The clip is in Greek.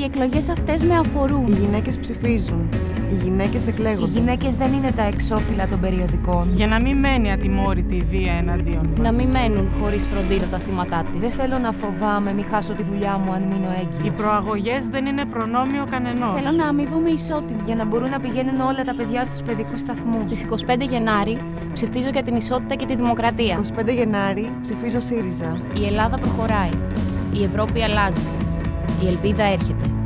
Οι εκλογές αυτές με αφορούν. Οι γυναίκες ψηφίζουν. Οι γυναίκες Οι εκλέγονται. γυναίκες δεν είναι τα εξώφυλλα των περιοδικών. Για να μην μένει ατιμόρυτη η βία εναντίον μας. Να μην μένουν χωρίς φροντίδα τα θύματά της. Δεν θέλω να φοβάμαι, μη χάσω τη δουλειά μου αν μείνω Οι έγκυος. προαγωγές δεν είναι προνόμιο κανενός. Θέλω να αμοιβούμε ισότιμα. Για να μπορούν να πηγαίνουν όλα τα παιδιά στους παιδικούς σταθμούς. Στις 25 Γενάρη ψηφίζω για την ισότητα και τη δημοκρατία. Στις 25 Γενάρη ψηφίζω ΣΥΡΙΖΑ. Η Ελλάδα προχωράει. Η Ευρώπη αλλάζει. Η ελπίδα έρχεται.